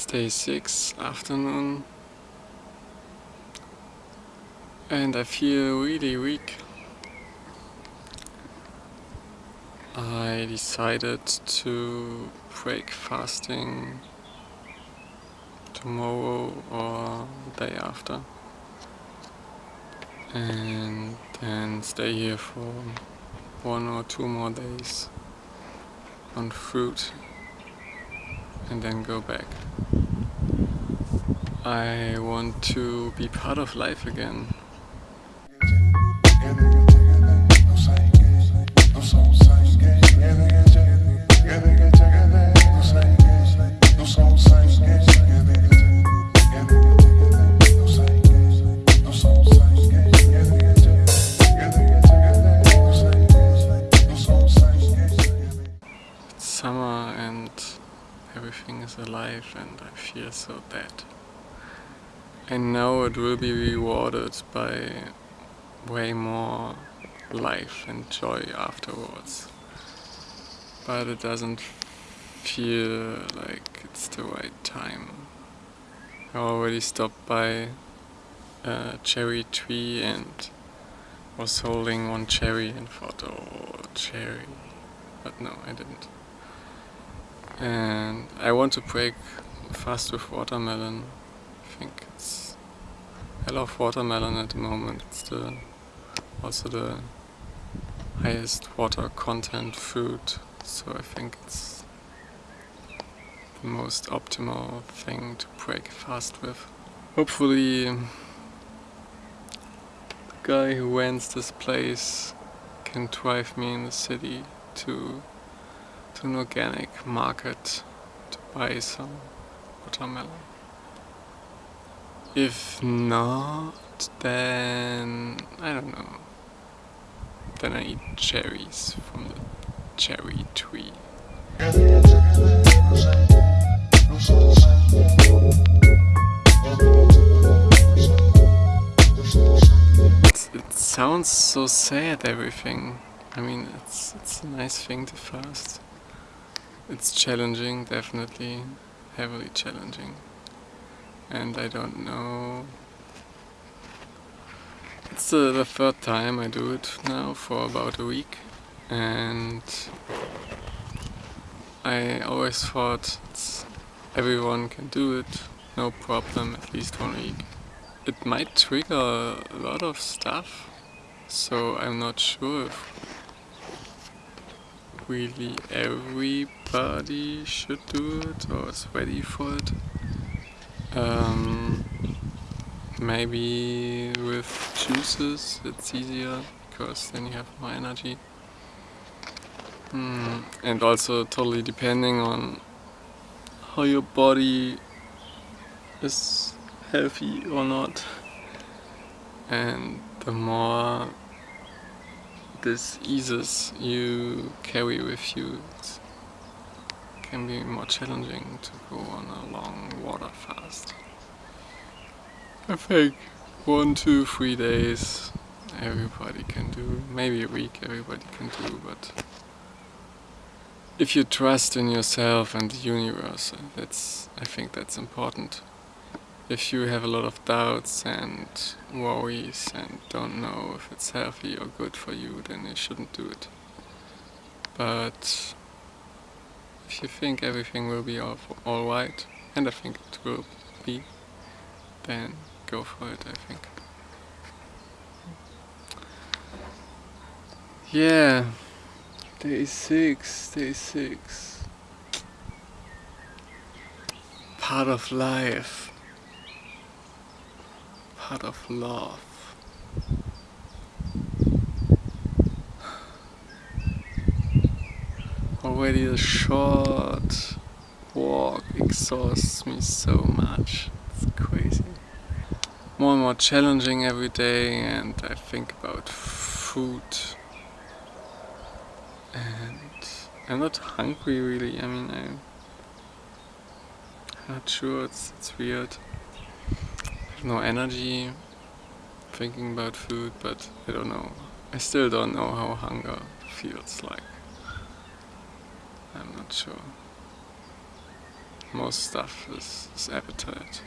It's day 6, afternoon. And I feel really weak. I decided to break fasting tomorrow or day after and then stay here for one or two more days on fruit and then go back. I want to be part of life again. Is alive and I feel so dead. I know it will be rewarded by way more life and joy afterwards. But it doesn't feel like it's the right time. I already stopped by a cherry tree and was holding one cherry and thought, oh, cherry. But no, I didn't. And I want to break fast with watermelon. I think it's... I love watermelon at the moment. It's the also the highest water content fruit. So I think it's the most optimal thing to break fast with. Hopefully the guy who rents this place can drive me in the city to, to an organic market to buy some watermelon. If not, then I don't know. Then I eat cherries from the cherry tree. It, it sounds so sad everything. I mean it's it's a nice thing to fast. It's challenging definitely, heavily challenging. And I don't know it's uh, the third time I do it now for about a week and I always thought everyone can do it, no problem, at least one week. It might trigger a lot of stuff, so I'm not sure if really everybody should do it or is ready for it. Um, Maybe with juices it's easier because then you have more energy. Mm. And also totally depending on how your body is healthy or not. And the more diseases you carry with you, it can be more challenging to go on a long water fast. I think one, two, three days everybody can do. Maybe a week everybody can do, but if you trust in yourself and the universe, uh, that's I think that's important. If you have a lot of doubts and worries and don't know if it's healthy or good for you, then you shouldn't do it. But if you think everything will be all, all right, and I think it will be, then go for it, I think. Yeah, day six, day six. Part of life, part of love. Already a short walk exhausts me so much. It's crazy more and more challenging every day and I think about food and I'm not hungry really, I mean I'm not sure, it's, it's weird. No energy thinking about food but I don't know. I still don't know how hunger feels like. I'm not sure. most stuff is, is appetite.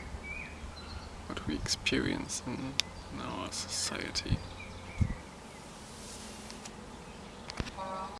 What we experience in, in our society.